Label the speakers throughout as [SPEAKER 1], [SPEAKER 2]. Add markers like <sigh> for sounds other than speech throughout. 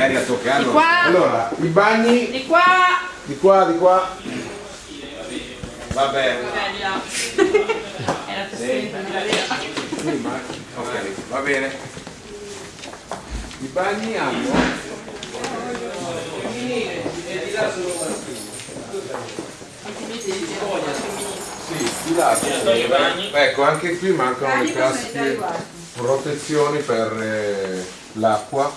[SPEAKER 1] magari a
[SPEAKER 2] Di
[SPEAKER 1] toccarlo.
[SPEAKER 2] qua,
[SPEAKER 3] Allora, i bagni
[SPEAKER 2] di qua.
[SPEAKER 3] di qua, di qua.
[SPEAKER 1] Va bene.
[SPEAKER 2] Di. <laughs> Era vera.
[SPEAKER 3] Sì, ma- ok, va bene. I bagni hanno Sì, di là. Ecco, anche qui mancano le classiche protezioni per eh, l'acqua,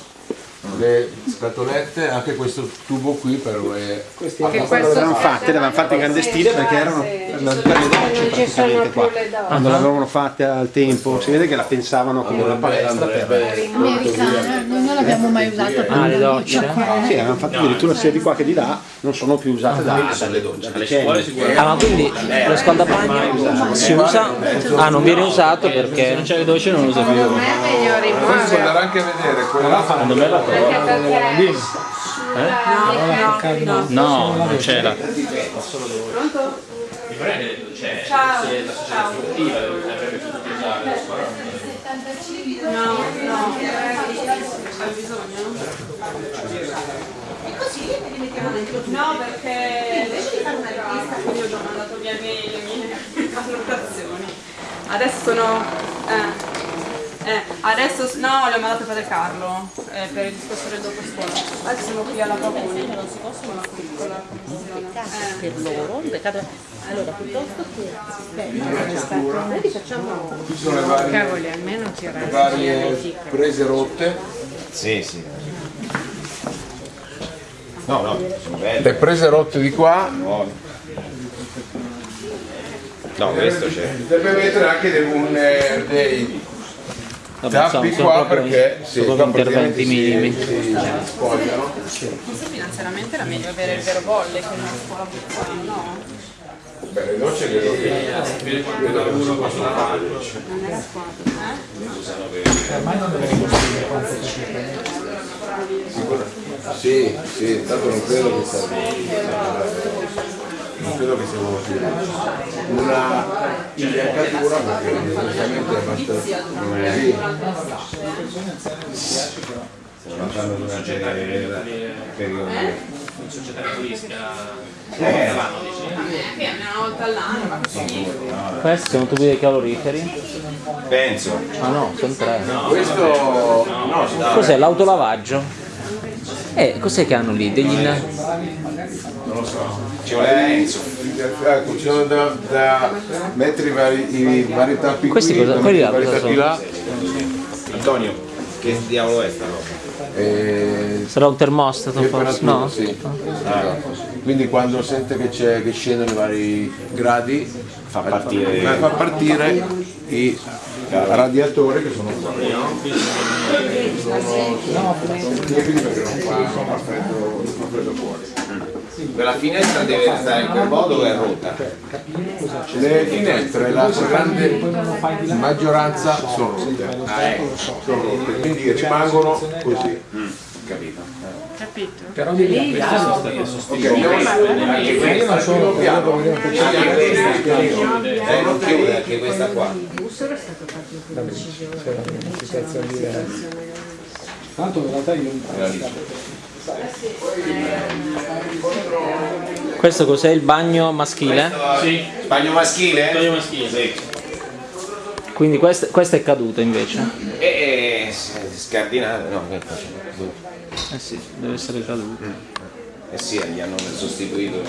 [SPEAKER 3] le scatolette, anche questo tubo qui per le...
[SPEAKER 4] Questi
[SPEAKER 2] Che
[SPEAKER 4] quando
[SPEAKER 2] questo-
[SPEAKER 4] l'avevano fatte, le avevano fatte in grande stile perché erano per le docce praticamente qua. Quando l'avevano fatte al tempo, si vede che la pensavano come una palestra per...
[SPEAKER 5] americana, noi non l'abbiamo mai usata per
[SPEAKER 6] Ah, le docce?
[SPEAKER 5] doccia.
[SPEAKER 4] Sì, avevano fatto addirittura sia di qua che di là, non sono più usate da, da,
[SPEAKER 1] le docce.
[SPEAKER 4] da decenni.
[SPEAKER 6] Ah, ma quindi lo scaldabagno si usa? Ah, non viene usato perché...
[SPEAKER 7] Non c'è le docce non lo sapevo.
[SPEAKER 2] Secondo me è meglio rimuovere.
[SPEAKER 3] andare anche a vedere quella...
[SPEAKER 7] Secondo me la.
[SPEAKER 2] Perché perché... No, no,
[SPEAKER 7] No, non c'era.
[SPEAKER 2] Pronto? Ciao. Ciao. No, no. C'è bisogno? No, perché invece di fare una rivista, quindi ho già mandato via le mie valutazioni. Adesso sono... Eh, eh, adesso no, le ho mandate per Carlo eh, per il discorso del dopo scuola. Adesso siamo qui alla Paponi. Non si possono una piccola eh.
[SPEAKER 5] Per loro, un peccato. Allora, piuttosto che noi facciamo
[SPEAKER 3] Qui sono le varie,
[SPEAKER 5] cavoli, almeno ci
[SPEAKER 3] le varie prese rotte.
[SPEAKER 1] Sì, sì. No, no, sono belle.
[SPEAKER 3] Le prese rotte di qua
[SPEAKER 1] No, questo c'è.
[SPEAKER 3] deve mettere anche dei, un, eh, dei
[SPEAKER 6] Vabbè,
[SPEAKER 3] tappi
[SPEAKER 6] sono
[SPEAKER 3] qua
[SPEAKER 6] proprio-
[SPEAKER 3] perché
[SPEAKER 6] sono
[SPEAKER 3] sì,
[SPEAKER 6] proprio interventi minimi.
[SPEAKER 3] si, si spogliano.
[SPEAKER 2] Forse finanziariamente era meglio avere il vero bolle che una scuola piccola, no?
[SPEAKER 3] Beh, le docce credo che credo che non si possono fare.
[SPEAKER 2] Non era squadra,
[SPEAKER 3] Sì, sì, tanto non credo che sia non credo che sia. Una imbiancatura perché giustamente è abbastanza.
[SPEAKER 1] Non fanno durante il periodo.
[SPEAKER 7] Un societario turistica.
[SPEAKER 1] Eh,
[SPEAKER 2] Sì, almeno una volta all'anno, ma così.
[SPEAKER 6] Questi sono tubi dei caloriferi?
[SPEAKER 1] penso.
[SPEAKER 6] Ah no, sono tre.
[SPEAKER 3] Questo no,
[SPEAKER 6] Cos'è l'autolavaggio? Eh, cos'è che hanno lì? Degli...
[SPEAKER 1] Ci vuole Enzo.
[SPEAKER 3] ecco, ci sono da, da mettere i vari, i vari tappi
[SPEAKER 6] Questi
[SPEAKER 3] qui,
[SPEAKER 6] cosa- quelli là
[SPEAKER 3] vari
[SPEAKER 6] cosa
[SPEAKER 3] tappi là.
[SPEAKER 1] Antonio, che diavolo è sta roba?
[SPEAKER 3] E
[SPEAKER 6] Sarà un termostato forse? No?
[SPEAKER 3] sì. Esatto. Quindi quando sente che, c'è, che scendono i vari gradi
[SPEAKER 1] Fa partire.
[SPEAKER 3] fa fa partire i radiatori che sono qua.
[SPEAKER 1] Quella finestra deve stare in quel modo o è rotta?
[SPEAKER 3] Le finestre, la grande maggioranza sono rotte,
[SPEAKER 1] Ah, ecco.
[SPEAKER 3] sono rotte, quindi rimangono così.
[SPEAKER 1] Capito.
[SPEAKER 4] Però di lì
[SPEAKER 3] Ok, andiamo anche questa, al primo piano.
[SPEAKER 1] Anche questa. Eh, non chiude anche questa. qua.
[SPEAKER 4] Tanto in realtà io
[SPEAKER 6] Questo cos'è il bagno maschile?
[SPEAKER 7] Sì,
[SPEAKER 1] Bagno maschile?
[SPEAKER 7] taglio maschile.
[SPEAKER 1] Sì.
[SPEAKER 6] Quindi questa, questa è caduta invece?
[SPEAKER 1] E e- scardinare, no, che faccio?
[SPEAKER 6] Eh sì, deve essere caduta.
[SPEAKER 1] Eh sì, gli hanno sostituito.